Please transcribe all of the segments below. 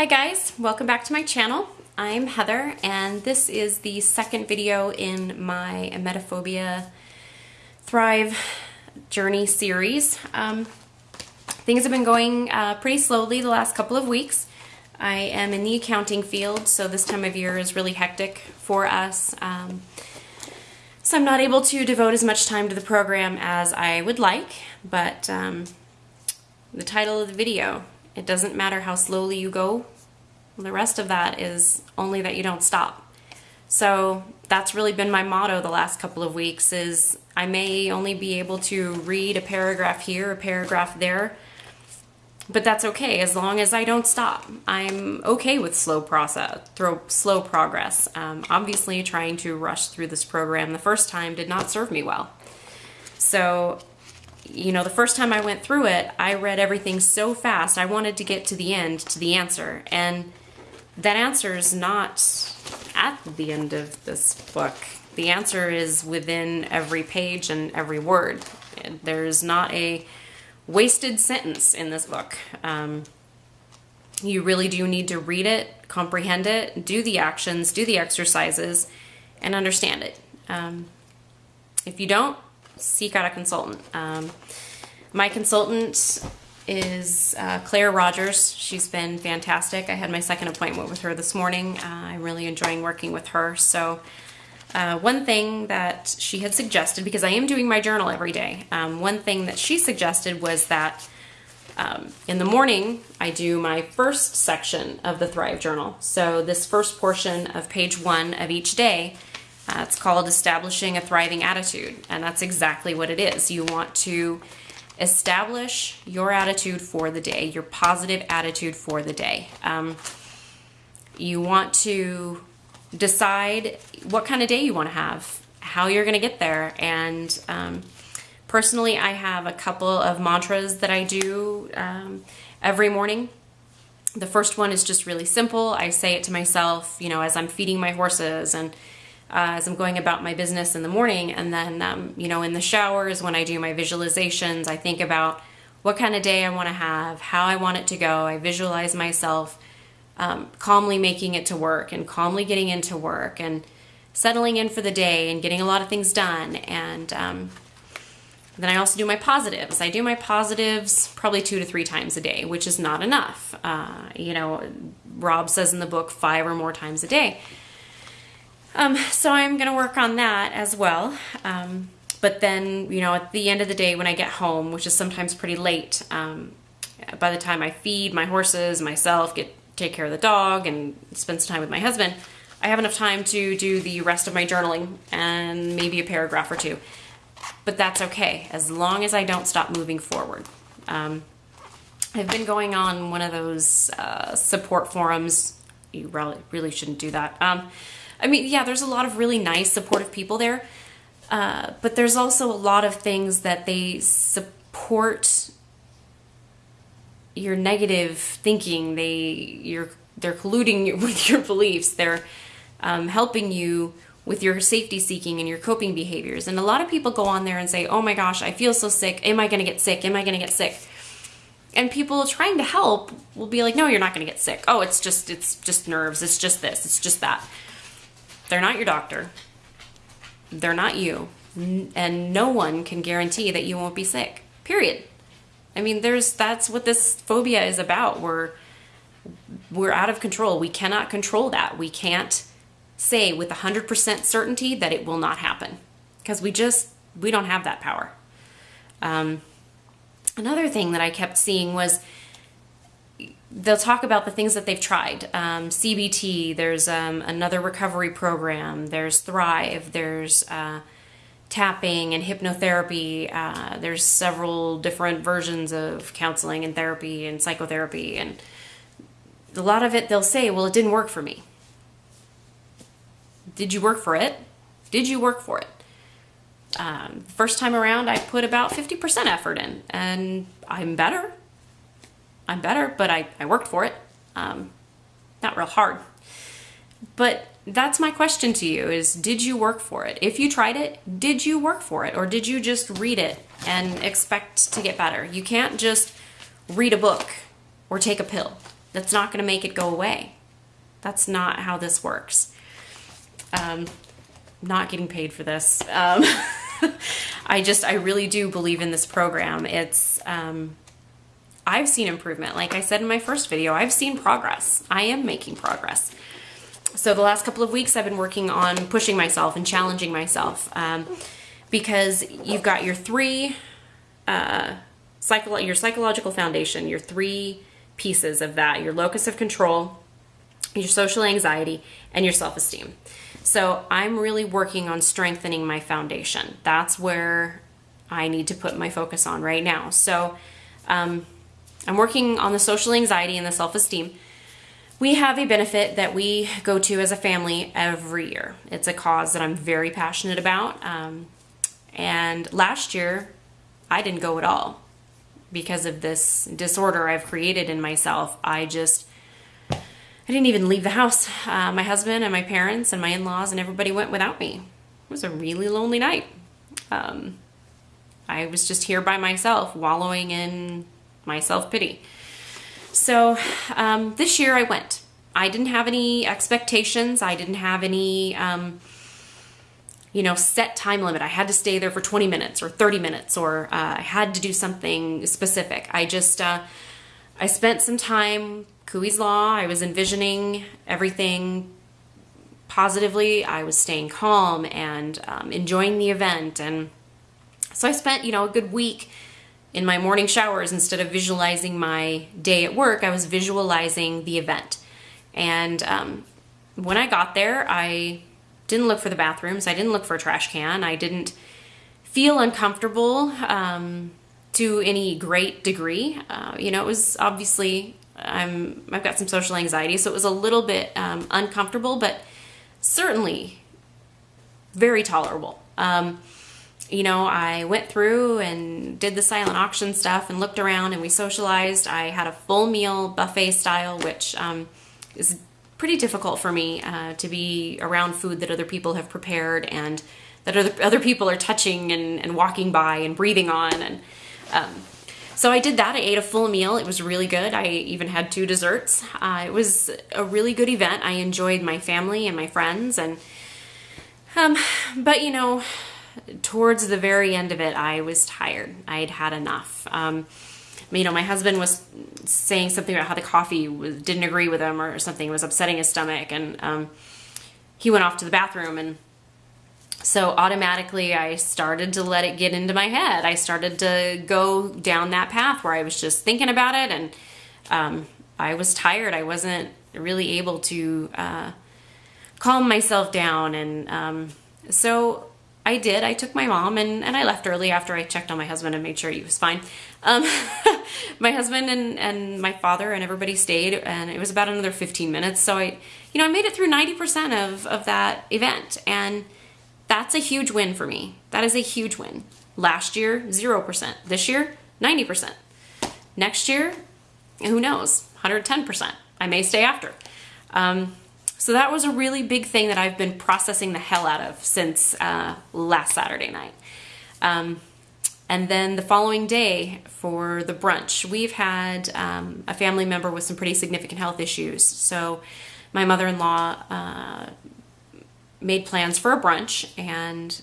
Hi guys, welcome back to my channel. I'm Heather and this is the second video in my Emetophobia Thrive Journey series. Um, things have been going uh, pretty slowly the last couple of weeks. I am in the accounting field, so this time of year is really hectic for us. Um, so I'm not able to devote as much time to the program as I would like, but um, the title of the video, it doesn't matter how slowly you go, the rest of that is only that you don't stop. So that's really been my motto the last couple of weeks is I may only be able to read a paragraph here, a paragraph there, but that's okay as long as I don't stop. I'm okay with slow process, throw slow progress. Um, obviously, trying to rush through this program the first time did not serve me well. So, you know, the first time I went through it, I read everything so fast. I wanted to get to the end, to the answer, and that answer is not at the end of this book. The answer is within every page and every word. There's not a wasted sentence in this book. Um, you really do need to read it, comprehend it, do the actions, do the exercises, and understand it. Um, if you don't, seek out a consultant. Um, my consultant is uh, Claire Rogers. She's been fantastic. I had my second appointment with her this morning. Uh, I'm really enjoying working with her. So uh, one thing that she had suggested, because I am doing my journal every day, um, one thing that she suggested was that um, in the morning I do my first section of the Thrive Journal. So this first portion of page one of each day, uh, it's called Establishing a Thriving Attitude. And that's exactly what it is. You want to establish your attitude for the day, your positive attitude for the day. Um, you want to decide what kind of day you want to have, how you're going to get there. And um, personally, I have a couple of mantras that I do um, every morning. The first one is just really simple. I say it to myself, you know, as I'm feeding my horses and uh, as I'm going about my business in the morning. And then, um, you know, in the showers, when I do my visualizations, I think about what kind of day I want to have, how I want it to go. I visualize myself um, calmly making it to work and calmly getting into work and settling in for the day and getting a lot of things done. And um, then I also do my positives. I do my positives probably two to three times a day, which is not enough. Uh, you know, Rob says in the book five or more times a day. Um, so I'm going to work on that as well. Um, but then, you know, at the end of the day when I get home, which is sometimes pretty late, um, by the time I feed my horses, myself, get take care of the dog and spend some time with my husband, I have enough time to do the rest of my journaling and maybe a paragraph or two. But that's okay, as long as I don't stop moving forward. Um, I've been going on one of those uh, support forums. You really, really shouldn't do that. I mean, yeah, there's a lot of really nice, supportive people there, uh, but there's also a lot of things that they support your negative thinking. They you're they're colluding with your beliefs. They're um, helping you with your safety seeking and your coping behaviors. And a lot of people go on there and say, "Oh my gosh, I feel so sick. Am I going to get sick? Am I going to get sick?" And people trying to help will be like, "No, you're not going to get sick. Oh, it's just it's just nerves. It's just this. It's just that." They're not your doctor. They're not you. And no one can guarantee that you won't be sick. Period. I mean, there's that's what this phobia is about. We're we're out of control. We cannot control that. We can't say with 100% certainty that it will not happen because we just we don't have that power. Um, another thing that I kept seeing was they'll talk about the things that they've tried. Um, CBT, there's um, another recovery program, there's Thrive, there's uh, tapping and hypnotherapy. Uh, there's several different versions of counseling and therapy and psychotherapy, and a lot of it they'll say, "Well, it didn't work for me." Did you work for it? Did you work for it? Um, first time around, I put about 50% effort in, and I'm better. I'm better, but I, I worked for it. Um, not real hard. But that's my question to you is did you work for it? If you tried it, did you work for it? Or did you just read it and expect to get better? You can't just read a book or take a pill. That's not going to make it go away. That's not how this works. Um, not getting paid for this. Um, I just, I really do believe in this program. It's, um, I've seen improvement. Like I said in my first video, I've seen progress. I am making progress. So the last couple of weeks I've been working on pushing myself and challenging myself um, because you've got your three, uh, your psychological foundation, your three pieces of that, your locus of control, your social anxiety, and your self-esteem. So I'm really working on strengthening my foundation. That's where I need to put my focus on right now. So um, I'm working on the social anxiety and the self-esteem. We have a benefit that we go to as a family every year. It's a cause that I'm very passionate about. Um, and last year, I didn't go at all because of this disorder I've created in myself. I just I didn't even leave the house. Uh, my husband and my parents and my in-laws and everybody went without me. It was a really lonely night. Um, I was just here by myself, wallowing in my self-pity. So um, this year I went. I didn't have any expectations. I didn't have any, um, you know, set time limit. I had to stay there for 20 minutes or 30 minutes or uh, I had to do something specific. I just, uh, I spent some time Coué's Law. I was envisioning everything positively. I was staying calm and um, enjoying the event. And so I spent, you know, a good week in my morning showers instead of visualizing my day at work, I was visualizing the event. And um, when I got there, I didn't look for the bathrooms. I didn't look for a trash can. I didn't feel uncomfortable um, to any great degree. Uh, you know, it was obviously I'm I've got some social anxiety, so it was a little bit um, uncomfortable, but certainly very tolerable. Um, you know, I went through and did the silent auction stuff and looked around and we socialized. I had a full meal buffet style, which um, is pretty difficult for me uh, to be around food that other people have prepared and that other, other people are touching and, and walking by and breathing on. And um, so I did that. I ate a full meal. It was really good. I even had two desserts. Uh, it was a really good event. I enjoyed my family and my friends. And, um, but you know, towards the very end of it, I was tired. I'd had enough. Um, you know, my husband was saying something about how the coffee was, didn't agree with him or something. It was upsetting his stomach. And um, he went off to the bathroom and so automatically I started to let it get into my head. I started to go down that path where I was just thinking about it and um, I was tired. I wasn't really able to uh, calm myself down. And um, so I did. I took my mom and, and I left early after I checked on my husband and made sure he was fine. Um, my husband and, and my father and everybody stayed and it was about another 15 minutes. So I, you know, I made it through 90% of, of that event. And that's a huge win for me. That is a huge win. Last year, 0%. This year, 90%. Next year, who knows, 110%. I may stay after. Um, so that was a really big thing that I've been processing the hell out of since uh, last Saturday night. Um, and then the following day for the brunch, we've had um, a family member with some pretty significant health issues. So my mother-in-law uh, made plans for a brunch and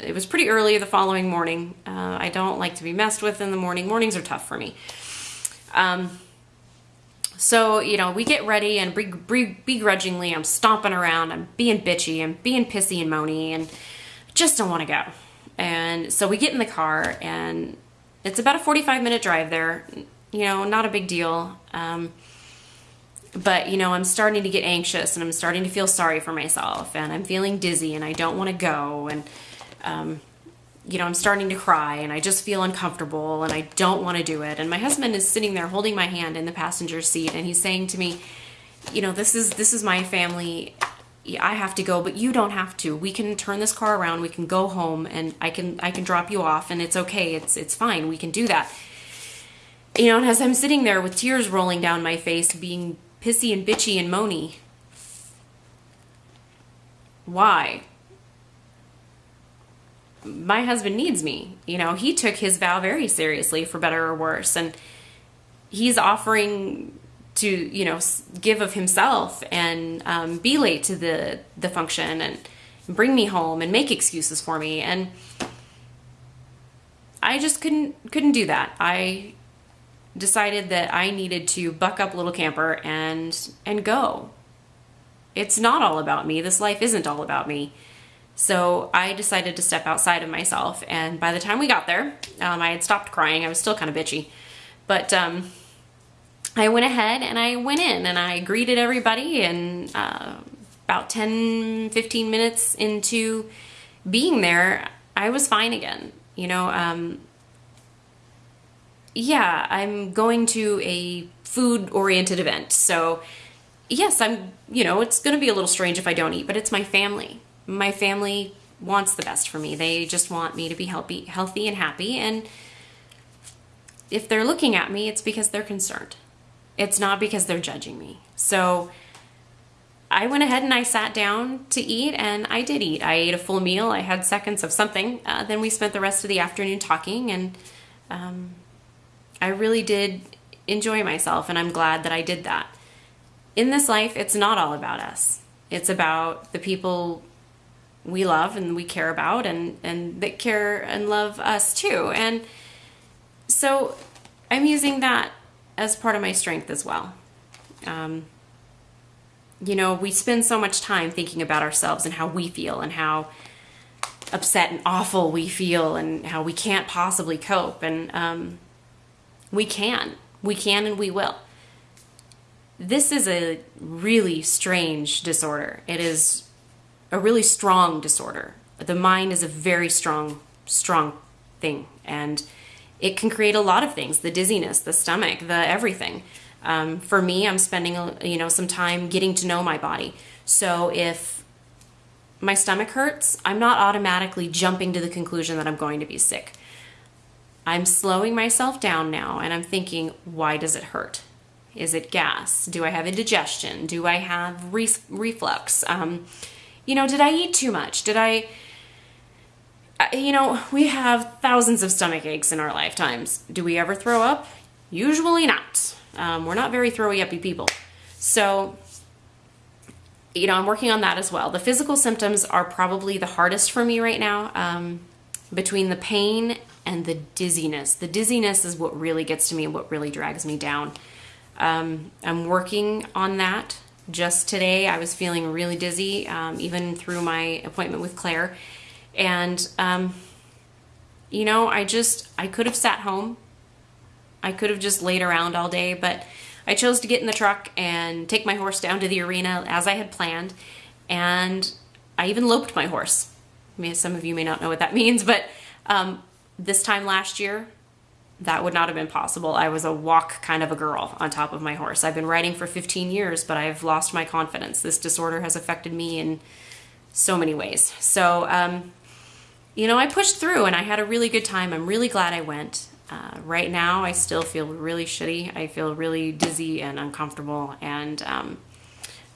it was pretty early the following morning. Uh, I don't like to be messed with in the morning. Mornings are tough for me. Um, so, you know, we get ready and begrudgingly I'm stomping around, I'm being bitchy, I'm being pissy and moany and just don't want to go. And so we get in the car and it's about a 45 minute drive there. You know, not a big deal. Um, but you know i'm starting to get anxious and i'm starting to feel sorry for myself and i'm feeling dizzy and i don't want to go and um, you know i'm starting to cry and i just feel uncomfortable and i don't want to do it and my husband is sitting there holding my hand in the passenger seat and he's saying to me you know this is this is my family I have to go, but you don't have to. We can turn this car around. We can go home, and I can I can drop you off, and it's okay. It's it's fine. We can do that. You know, and as I'm sitting there with tears rolling down my face, being pissy and bitchy and moany. Why? My husband needs me. You know, he took his vow very seriously for better or worse. And he's offering to you know give of himself and um, be late to the the function and bring me home and make excuses for me and I just couldn't couldn't do that. I decided that I needed to buck up little camper and and go. It's not all about me. This life isn't all about me. So I decided to step outside of myself. And by the time we got there, um, I had stopped crying. I was still kind of bitchy, but um, I went ahead and I went in and I greeted everybody. And uh, about 10, 15 minutes into being there, I was fine again. You know, um, yeah, I'm going to a food oriented event. So, yes, I'm, you know, it's going to be a little strange if I don't eat, but it's my family. My family wants the best for me. They just want me to be healthy, healthy and happy. And if they're looking at me, it's because they're concerned. It's not because they're judging me. So I went ahead and I sat down to eat, and I did eat. I ate a full meal. I had seconds of something. Uh, then we spent the rest of the afternoon talking, and um, I really did enjoy myself, and I'm glad that I did that. In this life, it's not all about us. It's about the people we love and we care about, and and that care and love us too. And so, I'm using that as part of my strength as well. Um, you know, we spend so much time thinking about ourselves and how we feel and how upset and awful we feel and how we can't possibly cope. And um, we can. We can and we will. This is a really strange disorder. It is a really strong disorder. The mind is a very strong, strong thing. And it can create a lot of things the dizziness, the stomach, the everything. Um, for me, I'm spending you know some time getting to know my body. So if my stomach hurts, I'm not automatically jumping to the conclusion that I'm going to be sick. I'm slowing myself down now and I'm thinking, why does it hurt? Is it gas? Do I have indigestion? Do I have re- reflux? Um, you know, did I eat too much? Did I you know, we have thousands of stomach aches in our lifetimes. Do we ever throw up? Usually not. Um, we're not very throwy uppy people. So, you know, I'm working on that as well. The physical symptoms are probably the hardest for me right now um, between the pain and the dizziness. The dizziness is what really gets to me and what really drags me down. Um, I'm working on that. Just today, I was feeling really dizzy, um, even through my appointment with Claire. And, um, you know, I just, I could have sat home. I could have just laid around all day, but I chose to get in the truck and take my horse down to the arena as I had planned. And I even loped my horse. I mean, some of you may not know what that means, but um, this time last year, that would not have been possible. I was a walk kind of a girl on top of my horse. I've been riding for 15 years, but I've lost my confidence. This disorder has affected me in so many ways. So, um, you know, I pushed through and I had a really good time. I'm really glad I went. Uh, right now, I still feel really shitty. I feel really dizzy and uncomfortable, and um,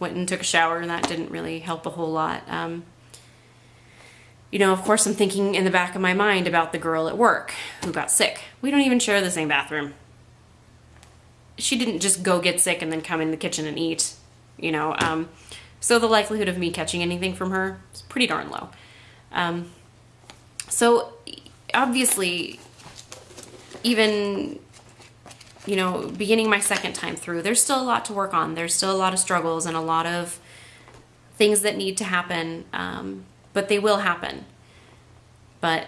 went and took a shower, and that didn't really help a whole lot. Um, you know, of course, I'm thinking in the back of my mind about the girl at work who got sick. We don't even share the same bathroom. She didn't just go get sick and then come in the kitchen and eat, you know. Um, so the likelihood of me catching anything from her is pretty darn low. Um, so obviously, even you know, beginning my second time through, there's still a lot to work on. There's still a lot of struggles and a lot of things that need to happen, um, but they will happen. But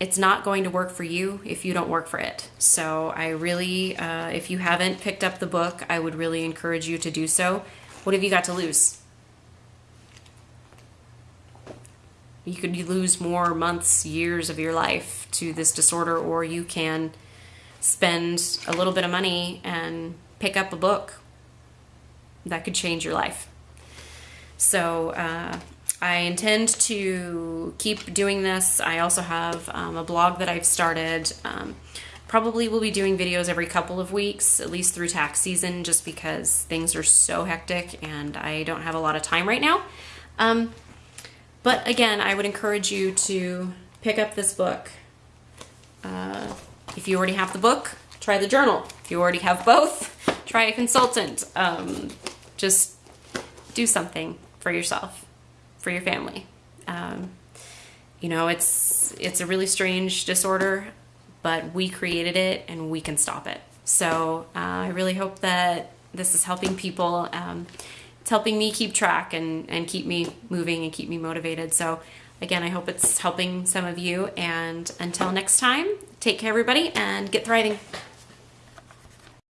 it's not going to work for you if you don't work for it. So I really, uh, if you haven't picked up the book, I would really encourage you to do so. What have you got to lose? You could lose more months, years of your life to this disorder, or you can spend a little bit of money and pick up a book that could change your life. So, uh, I intend to keep doing this. I also have um, a blog that I've started. Um, probably will be doing videos every couple of weeks, at least through tax season, just because things are so hectic and I don't have a lot of time right now. Um, but again, I would encourage you to pick up this book. Uh, if you already have the book, try the journal. If you already have both, try a consultant. Um, just do something for yourself, for your family. Um, you know, it's it's a really strange disorder, but we created it and we can stop it. So uh, I really hope that this is helping people. Um, it's helping me keep track and, and keep me moving and keep me motivated. So again, I hope it's helping some of you. And until next time, take care, everybody, and get thriving.